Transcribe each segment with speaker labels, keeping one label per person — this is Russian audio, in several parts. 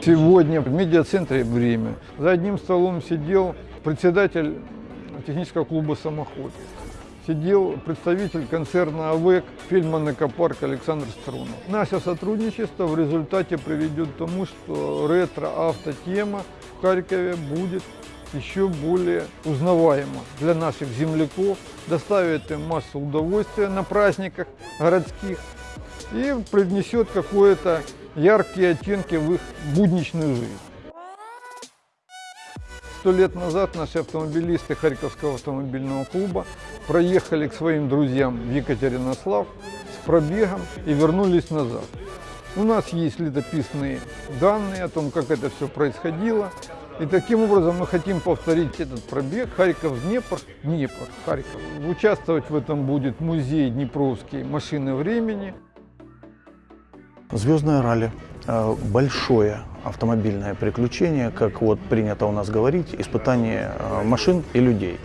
Speaker 1: Сегодня в медиацентре «Время» за одним столом сидел председатель технического клуба «Самоход». Сидел представитель концерна АВЭК Фильман Экопарк Александр Струнов. Наше сотрудничество в результате приведет к тому, что ретро-автотема в Харькове будет еще более узнаваема для наших земляков, доставит им массу удовольствия на праздниках городских и принесет какое-то яркие оттенки в их будничную жизнь. Сто лет назад наши автомобилисты Харьковского автомобильного клуба проехали к своим друзьям в Екатеринослав с пробегом и вернулись назад. У нас есть летописные данные о том, как это все происходило. И таким образом мы хотим повторить этот пробег Харьков-Днепр, Днепр, Харьков. Участвовать в этом будет музей Днепровский машины времени.
Speaker 2: Звездное ралли э, – большое автомобильное приключение, как вот принято у нас говорить, испытание э, машин и людей.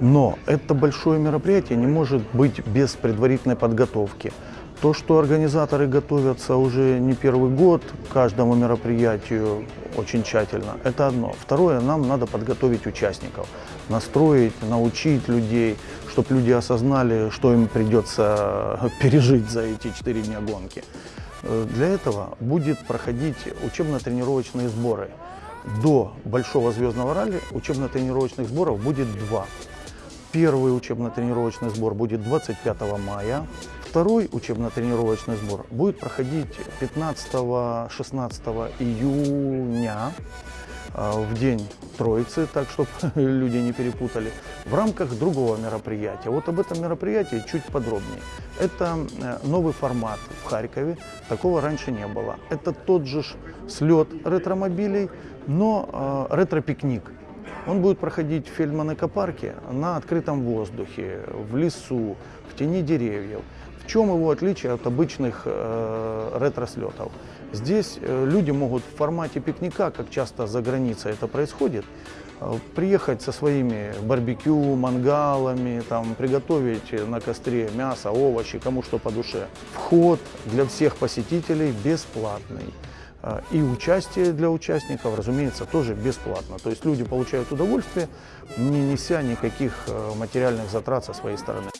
Speaker 2: Но это большое мероприятие не может быть без предварительной подготовки. То, что организаторы готовятся уже не первый год к каждому мероприятию очень тщательно, это одно. Второе, нам надо подготовить участников, настроить, научить людей, чтобы люди осознали, что им придется пережить за эти четыре дня гонки. Э, для этого будет проходить учебно-тренировочные сборы. До Большого звездного ралли учебно-тренировочных сборов будет два. Первый учебно-тренировочный сбор будет 25 мая, второй учебно-тренировочный сбор будет проходить 15-16 июня а, в день Троицы, так чтобы люди не перепутали, в рамках другого мероприятия. Вот об этом мероприятии чуть подробнее. Это э, новый формат в Харькове, такого раньше не было. Это тот же слет ретромобилей, но э, ретро-пикник. Он будет проходить в Фельдман-экопарке на открытом воздухе, в лесу, в тени деревьев. В чем его отличие от обычных э, ретро-слетов? Здесь э, люди могут в формате пикника, как часто за границей это происходит, э, приехать со своими барбекю, мангалами, там, приготовить на костре мясо, овощи, кому что по душе. Вход для всех посетителей бесплатный. Э, и участие для участников, разумеется, тоже бесплатно. То есть люди получают удовольствие, не неся никаких материальных затрат со своей стороны.